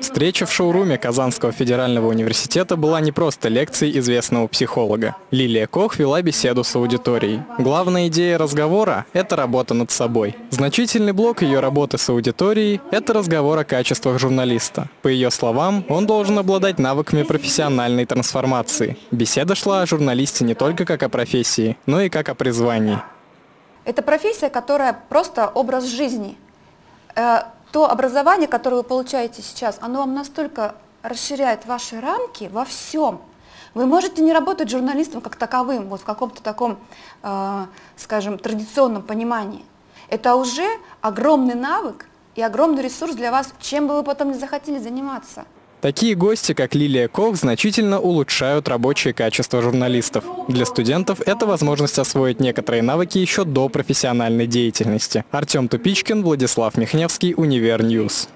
Встреча в шоуруме Казанского федерального университета была не просто лекцией известного психолога. Лилия Кох вела беседу с аудиторией. Главная идея разговора – это работа над собой. Значительный блок ее работы с аудиторией – это разговор о качествах журналиста. По ее словам, он должен обладать навыками профессиональной трансформации. Беседа шла о журналисте не только как о профессии, но и как о призвании. Это профессия, которая просто образ жизни. То образование, которое вы получаете сейчас, оно вам настолько расширяет ваши рамки во всем. Вы можете не работать журналистом как таковым, вот в каком-то таком, э, скажем, традиционном понимании. Это уже огромный навык и огромный ресурс для вас, чем бы вы потом не захотели заниматься. Такие гости, как Лилия Кох, значительно улучшают рабочее качество журналистов. Для студентов это возможность освоить некоторые навыки еще до профессиональной деятельности. Артем Тупичкин, Владислав Михневский, Univer News.